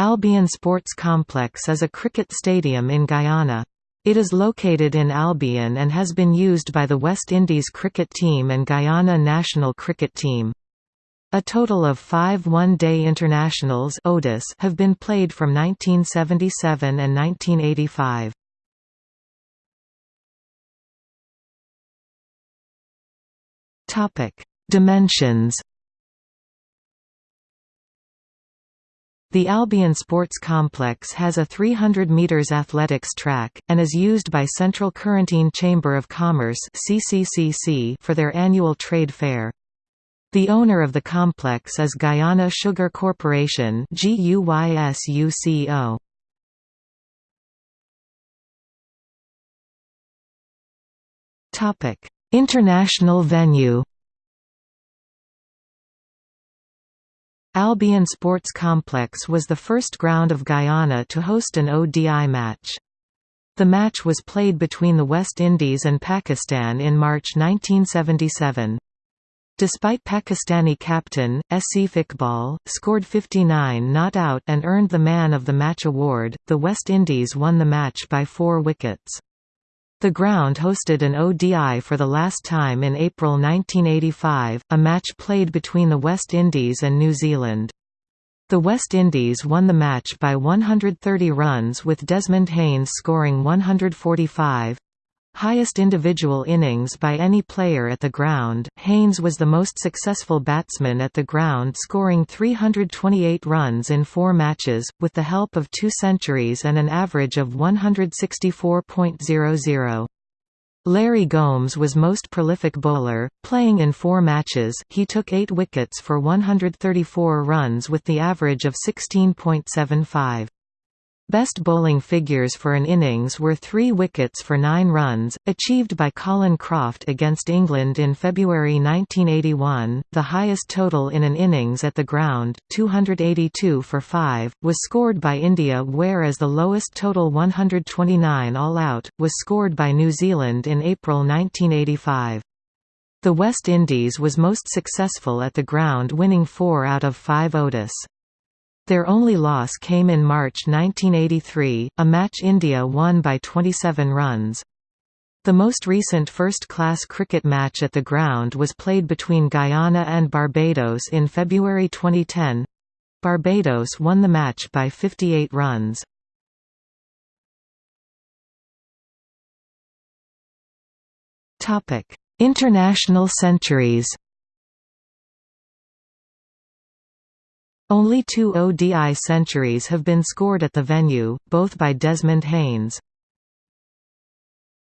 Albion Sports Complex is a cricket stadium in Guyana. It is located in Albion and has been used by the West Indies cricket team and Guyana national cricket team. A total of five one-day internationals have been played from 1977 and 1985. Dimensions The Albion Sports Complex has a 300 metres athletics track, and is used by Central Corentyne Chamber of Commerce for their annual trade fair. The owner of the complex is Guyana Sugar Corporation International venue Albion Sports Complex was the first ground of Guyana to host an ODI match. The match was played between the West Indies and Pakistan in March 1977. Despite Pakistani captain, Asif Iqbal, scored 59 not out and earned the Man of the Match award, the West Indies won the match by four wickets. The ground hosted an ODI for the last time in April 1985, a match played between the West Indies and New Zealand. The West Indies won the match by 130 runs with Desmond Haynes scoring 145, Highest individual innings by any player at the ground, Haynes was the most successful batsman at the ground scoring 328 runs in four matches, with the help of two centuries and an average of 164.00. Larry Gomes was most prolific bowler, playing in four matches he took eight wickets for 134 runs with the average of 16.75. Best bowling figures for an innings were three wickets for nine runs, achieved by Colin Croft against England in February 1981. The highest total in an innings at the ground, 282 for five, was scored by India, whereas the lowest total 129 all out, was scored by New Zealand in April 1985. The West Indies was most successful at the ground winning four out of five ODIs. Their only loss came in March 1983, a match India won by 27 runs. The most recent first-class cricket match at the ground was played between Guyana and Barbados in February 2010. Barbados won the match by 58 runs. International centuries Only two ODI centuries have been scored at the venue, both by Desmond Haynes.